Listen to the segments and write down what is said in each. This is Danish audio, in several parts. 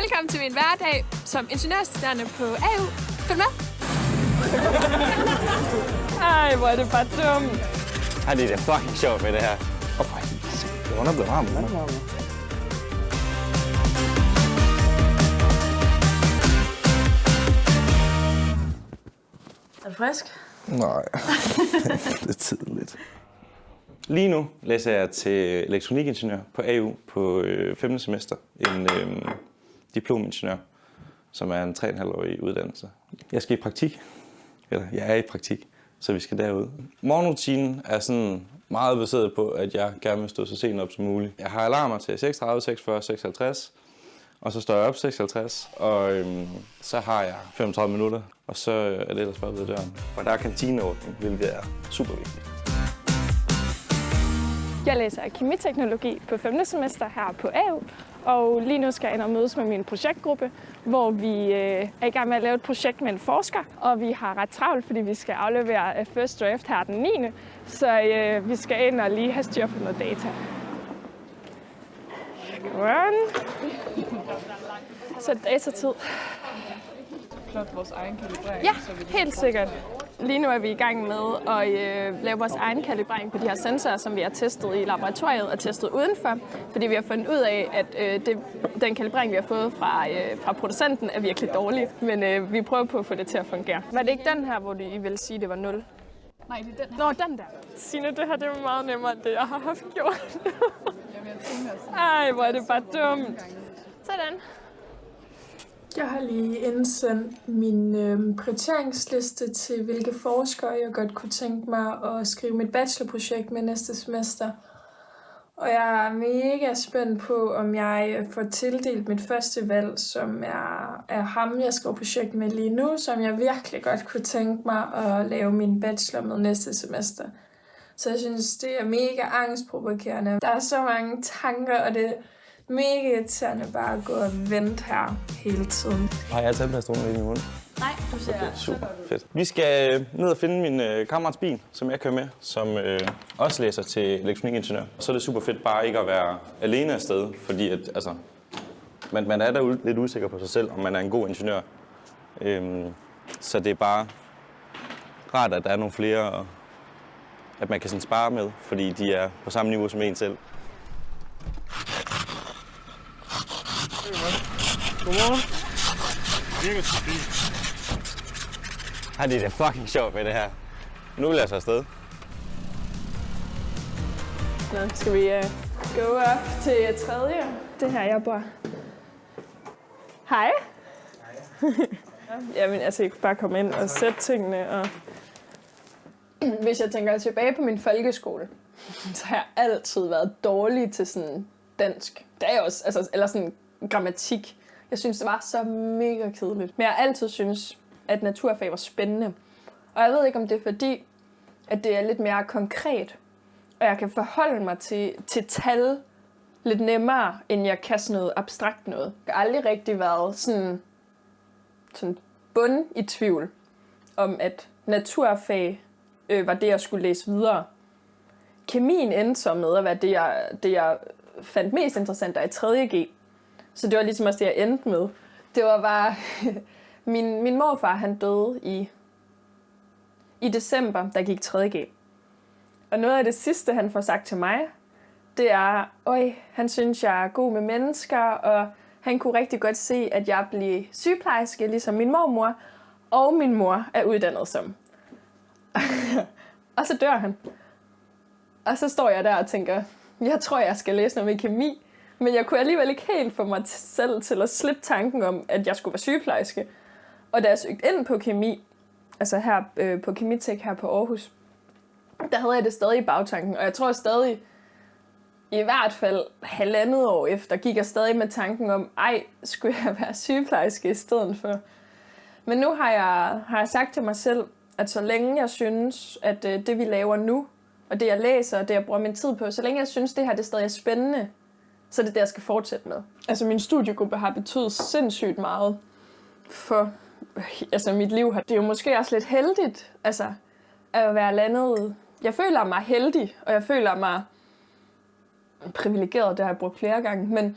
Velkommen til min hverdag som ingeniørstuderende på AU. Følg med. Ej, hvor er det bare dumt. Ej, det er da fucking sjovt med det her. Åh, oh, for helvede. Det er blevet varmt. Er du frisk? Nej, det er tidligt. Lige nu læser jeg til elektronikingeniør på AU på øh, 5. semester. En øh, diplomingeniør, som er en 3,5-årig uddannelse. Jeg skal i praktik. Eller jeg er i praktik, så vi skal derud. Morgenrutinen er sådan meget baseret på, at jeg gerne vil stå så sent op som muligt. Jeg har alarmer til 36, 46, 56, og så står jeg op 56, og øhm, så har jeg 35 minutter, og så er det ellers bare ved døren. Og der er kantineordning, hvilket er super vigtigt. Jeg læser kemiteknologi på 5. semester her på AU, og lige nu skal jeg ind og mødes med min projektgruppe, hvor vi øh, er i gang med at lave et projekt med en forsker, og vi har ret travlt, fordi vi skal aflevere øh, first draft her den 9. Så øh, vi skal ind og lige have styr på noget data. Godt. Så datatid. plot vores egen kalibrering. Ja, helt sikkert. Lige nu er vi i gang med at øh, lave vores egen kalibrering på de her sensorer, som vi har testet i laboratoriet og testet udenfor. Fordi vi har fundet ud af, at øh, det, den kalibrering, vi har fået fra, øh, fra producenten, er virkelig dårlig. Men øh, vi prøver på at få det til at fungere. Var det ikke den her, hvor I ville sige, det var 0? Nej, det er den Nå, den der. Signe, det her det er meget nemmere, end det, jeg har haft gjort. Ej, hvor er det bare dumt. Sådan. Jeg har lige indsendt min øh, prioriteringsliste til, hvilke forskere jeg godt kunne tænke mig at skrive mit bachelorprojekt med næste semester. Og jeg er mega spændt på, om jeg får tildelt mit første valg, som er, er ham, jeg skriver projekt med lige nu, som jeg virkelig godt kunne tænke mig at lave min bachelor med næste semester. Så jeg synes, det er mega angstprovokerende. Der er så mange tanker, og det er mega irriterende bare at gå og vente her hele tiden. Har jeg tandpastolen ind i munden? Nej, du ser Okay, super fedt. Vi skal øh, ned og finde min øh, kammerats bil, som jeg kører med, som øh, også læser til elektronikingeniør. Så er det super fedt bare ikke at være alene afsted, fordi at, altså, man, man er da lidt usikker på sig selv, om man er en god ingeniør. Øhm, så det er bare rart, at der er nogle flere, og at man kan sådan spare med, fordi de er på samme niveau som en selv. Ej, det er da fucking sjovt med det her. Nu vil jeg så afsted. Nå, skal vi uh, gå op til tredje? Det her, jeg bor. Hej. Hej. Jamen, altså, jeg kunne bare komme ind og sætte tingene. Og... Hvis jeg tænker tilbage på min folkeskole, så har jeg altid været dårlig til sådan dansk. Det er jeg også, altså, eller sådan grammatik. Jeg synes, det var så mega kedeligt. Men jeg har altid synes, at naturfag var spændende. Og jeg ved ikke, om det er fordi, at det er lidt mere konkret, og jeg kan forholde mig til, til tal lidt nemmere, end jeg kan sådan noget abstrakt noget. Jeg har aldrig rigtig været sådan, sådan bund i tvivl om, at naturfag øh, var det, jeg skulle læse videre. Kemien endte så med at være det, jeg, det, jeg fandt mest interessant der i 3.G. Så det var ligesom også det, jeg endte med. Det var bare... min, min morfar, han døde i, i december, der gik 3.G. Og noget af det sidste, han får sagt til mig, det er, øj, han synes, jeg er god med mennesker, og han kunne rigtig godt se, at jeg blev sygeplejerske, ligesom min mormor, og min mor er uddannet som. og så dør han. Og så står jeg der og tænker, jeg tror, jeg skal læse noget med kemi, men jeg kunne alligevel ikke helt få mig selv til at slippe tanken om, at jeg skulle være sygeplejerske. Og da jeg søgte ind på kemi, altså her øh, på Kemitek her på Aarhus, der havde jeg det stadig i bagtanken, og jeg tror stadig, i hvert fald halvandet år efter, gik jeg stadig med tanken om, ej, skulle jeg være sygeplejerske i stedet for. Men nu har jeg, har jeg sagt til mig selv, at så længe jeg synes, at øh, det vi laver nu, og det jeg læser, og det jeg bruger min tid på, så længe jeg synes, det her det stadig er spændende, så er det det, jeg skal fortsætte med. Altså min studiegruppe har betydet sindssygt meget for altså, mit liv. Det er jo måske også lidt heldigt, altså, at være landet. Jeg føler mig heldig, og jeg føler mig privilegeret, det har jeg brugt flere gange, men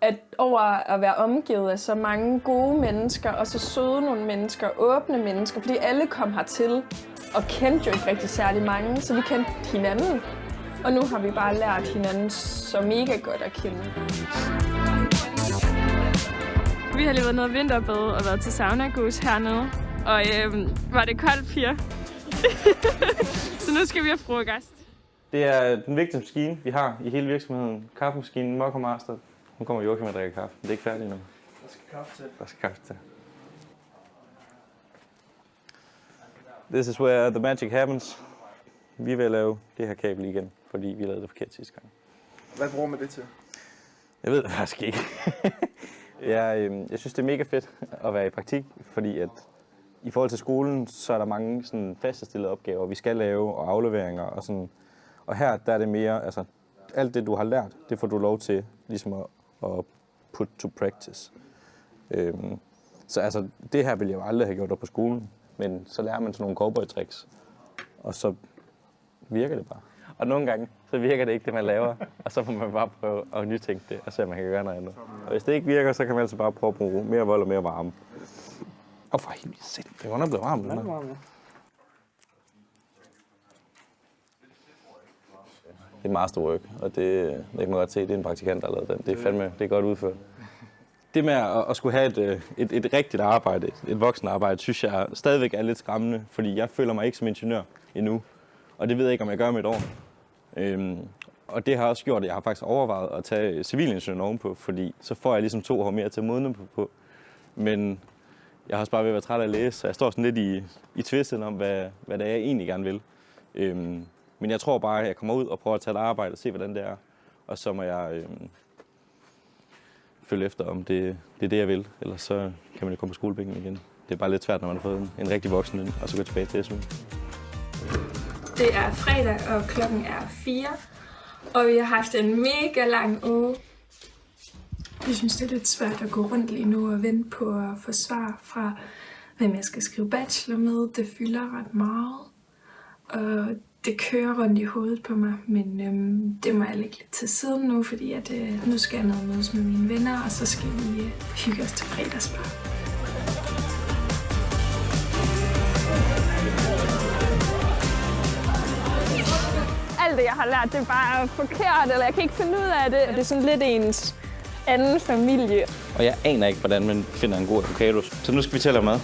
at over at være omgivet af så mange gode mennesker, og så søde nogle mennesker, åbne mennesker, fordi alle kom hertil og kendte jo ikke rigtig særlig mange, så vi kendte hinanden. Og nu har vi bare lært hinanden så mega godt at kende. Vi har lige været nede vinterbad og været til sauna hernede. Og øhm, var det koldt, piger? så nu skal vi have frokost. Det er den vigtigste maskine, vi har i hele virksomheden. Kaffemaskinen, Mokko Master. Nu kommer Joachim og drikker kaffe. Det er ikke færdigt endnu. Der skal kaffe til. Der skal kaffe til. This is where the magic happens. Vi vil lave det her kabel igen, fordi vi lavede det forkert sidste gang. Hvad bruger man det til? Jeg ved det faktisk ikke. jeg, øh, jeg synes, det er mega fedt at være i praktik, fordi at i forhold til skolen, så er der mange sådan fastestillede opgaver, vi skal lave, og afleveringer og sådan. Og her, der er det mere, altså alt det, du har lært, det får du lov til ligesom at, at put to practice. Øhm, så altså, det her ville jeg jo aldrig have gjort op på skolen, men så lærer man sådan nogle cowboy-tricks, og så virker det bare. Og nogle gange, så virker det ikke det, man laver, og så må man bare prøve at nytænke det, og se, om man kan gøre noget andet. Og hvis det ikke virker, så kan man altså bare prøve at bruge mere vold og mere varme. Og for helvede, se, det er godt nok blevet varmt. Den her. Det er masterwork, og det, det kan man godt se, det er en praktikant, der har lavet den. Det er fandme, det er godt udført. Det med at, at skulle have et, øh, et, et rigtigt arbejde, et voksen arbejde, synes jeg stadigvæk er lidt skræmmende, fordi jeg føler mig ikke som ingeniør endnu. Og det ved jeg ikke, om jeg gør med et år. Øhm, og det har også gjort, at jeg har faktisk overvejet at tage civilingeniøren ovenpå, fordi så får jeg ligesom to år mere til at modne på. Men jeg har også bare ved at være træt af at læse, så jeg står sådan lidt i, i tvisten om, hvad, hvad det er, jeg egentlig gerne vil. Øhm, men jeg tror bare, at jeg kommer ud og prøver at tage et arbejde og se, hvordan det er. Og så må jeg øhm, følge efter, om det, det er det, jeg vil. Ellers så kan man jo komme på skolebænken igen. Det er bare lidt svært, når man har fået en, en rigtig voksen ind, og så gå tilbage til SU. Det er fredag, og klokken er 4. Og vi har haft en mega lang uge. Jeg synes, det er lidt svært at gå rundt lige nu og vente på at få svar fra, hvem jeg skal skrive bachelor med. Det fylder ret meget. Og det kører rundt i hovedet på mig, men øhm, det må jeg lægge lidt til siden nu, fordi at, øh, nu skal jeg ned og mødes med mine venner, og så skal vi øh, hygge os til fredagsbar. Det, jeg har lært, det er bare forkert, eller jeg kan ikke finde ud af det. Og det er sådan lidt ens anden familie. Og jeg aner ikke, hvordan man finder en god avocado. Så nu skal vi til at lave mad.